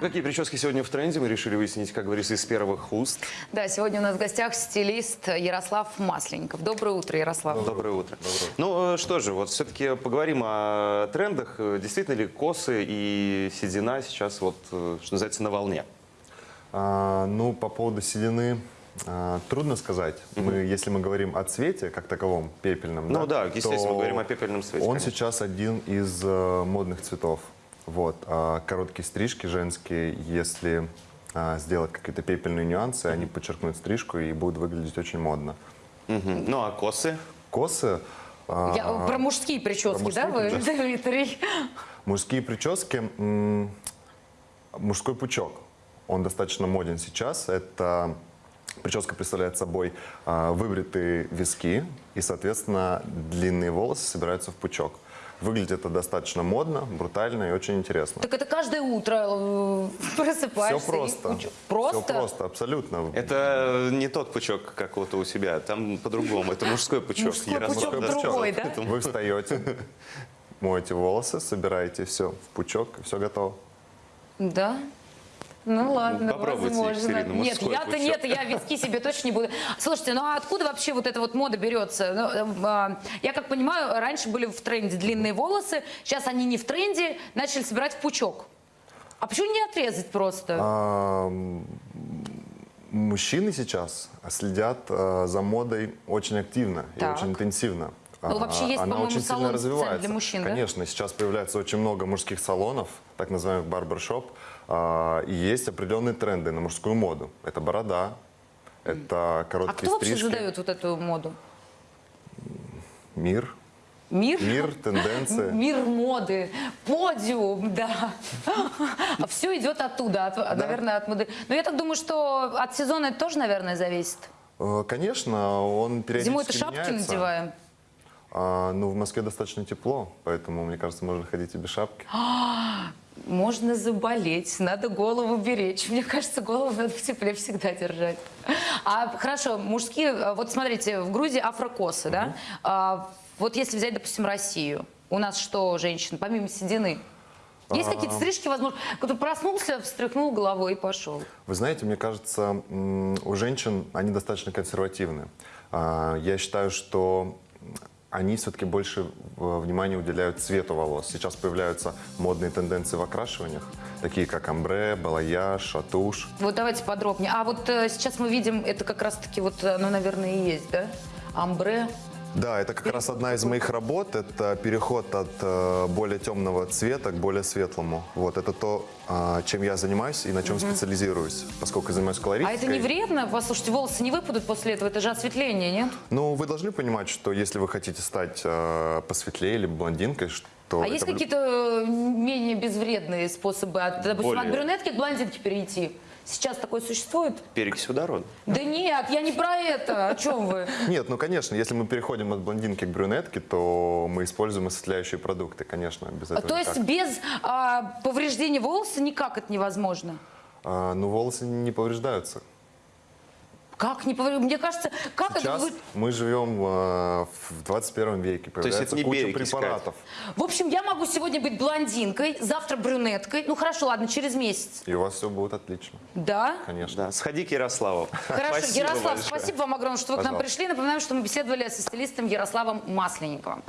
Какие прически сегодня в тренде, мы решили выяснить, как говорится, из первых уст. Да, сегодня у нас в гостях стилист Ярослав Масленников. Доброе утро, Ярослав. Доброе утро. Ну э, что же, вот все-таки поговорим о трендах. Э, Действительно ли косы и седина сейчас, вот, э, что называется, на волне? А, ну, по поводу седины а, трудно сказать. Мы, если мы говорим о цвете как таковом, пепельном, Ну да, естественно, то мы говорим о пепельном цвете, Он конечно. сейчас один из э, модных цветов. Вот. А короткие стрижки женские, если а, сделать какие-то пепельные нюансы, они подчеркнут стрижку и будут выглядеть очень модно. Мгм. Ну а косы? Косы, а, Я- про мужские прически, про да, вы, мужские Дмитрий? Мужские прически, мужской пучок, он достаточно моден сейчас. Это прическа представляет собой а, выбритые виски и, соответственно, длинные волосы собираются в пучок. Выглядит это достаточно модно, брутально и очень интересно. Так это каждое утро э, Все просыпаешься и просто. кучу- Просто? Все просто, абсолютно. Это не тот пучок, как вот у себя, там по-другому. Это мужской пучок. Мужской Ярослав, пучок другой, да? Вы встаете, моете волосы, собираете все в пучок, и все готово. Да? Ну ладно, попробуйте, возможно. Екатерина, нет, я-то нет, я виски себе точно не буду. Слушайте, ну а откуда вообще вот эта вот мода берется? Ну, э, а, я как понимаю, раньше были в тренде длинные волосы, сейчас они не в тренде, начали собирать в пучок. А почему не отрезать просто? А, Мужчины сейчас следят а, за модой очень активно Так. и очень интенсивно. Ну, А, вообще есть, Она очень салон сильно развивается. для мужчин, да? Конечно, сейчас появляется очень много мужских салонов, так называемых барбершоп, а, и есть определенные тренды на мужскую моду. Это борода, это а короткие кто вообще стрижки, задает вот эту моду? мир, Мир? мир, тенденции. Мир моды, подиум, да. А все идет оттуда, от- наверное, от моды. Но я так думаю, что от сезона это тоже, наверное, зависит. Э, Конечно, он периодически Зимой-то шапки меняется. надеваем. А, ну, в Москве достаточно тепло, поэтому, мне кажется, можно ходить и без шапки. Можно заболеть, надо голову беречь. Мне кажется, голову надо в тепле всегда держать. А хорошо, мужские, а, вот смотрите, в Грузии афрокосы, да? А, вот если взять, допустим, Россию, у нас что, женщин, помимо седины? Есть какие-то стрижки, возможно, кто проснулся, встряхнул головой и пошел. Вы знаете, мне кажется, у женщин они достаточно консервативны. А, Я считаю, что они все-таки больше э, внимания уделяют цвету волос. Сейчас появляются модные тенденции в окрашиваниях, такие как амбре, балаяж, шатуш. Вот давайте подробнее. А вот э, сейчас мы видим, это как раз-таки вот, оно, наверное, и есть, да? Амбре. Да, это как раз одна из моих работ. Это переход от э, более темного цвета к более светлому. Вот это то, а, чем я занимаюсь и на чем специализируюсь, поскольку занимаюсь А колористикой. это не вредно? Послушайте, волосы не выпадут после этого, это же осветление, нет? Ну, вы должны понимать, что если вы хотите стать э, посветлее или блондинкой, что А есть какие-то э, менее безвредные способы, от, допустим, Более. от брюнетки к блондинке перейти? Сейчас такое существует? Перекись водорода. Да нет, я не про это. О чем вы? Нет, ну, конечно, если мы переходим от блондинки к брюнетке, то мы используем осветляющие продукты, конечно, без этого То есть без а, повреждения волоса никак это невозможно? А, ну, волосы не повреждаются. Как не повреждения? Мне кажется, как это... Сейчас вы- мы живем э, в 21 веке, есть появляется это не куча препаратов. В общем, я могу сегодня быть блондинкой, завтра брюнеткой. Ну хорошо, ладно, через месяц. И у вас все будет отлично, Да? конечно. Да, сходи к Ярославу. Хорошо, Спасибо Ярослав, большое. спасибо вам огромное, что вы к нам Пожалуйста. пришли. Напоминаем, что мы беседовали со стилистом Ярославом Масленниковым.